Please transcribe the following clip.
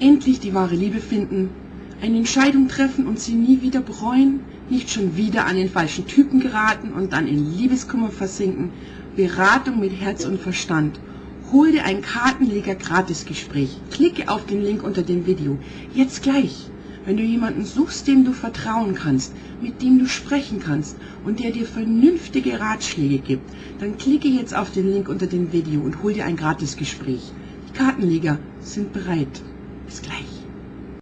endlich die wahre Liebe finden, eine Entscheidung treffen und sie nie wieder bereuen, nicht schon wieder an den falschen Typen geraten und dann in Liebeskummer versinken, Beratung mit Herz und Verstand. Hol dir ein Kartenleger Gratisgespräch. Klicke auf den Link unter dem Video. Jetzt gleich. Wenn du jemanden suchst, dem du vertrauen kannst, mit dem du sprechen kannst und der dir vernünftige Ratschläge gibt, dann klicke jetzt auf den Link unter dem Video und hol dir ein Gratisgespräch. Die Kartenleger sind bereit. Bis gleich.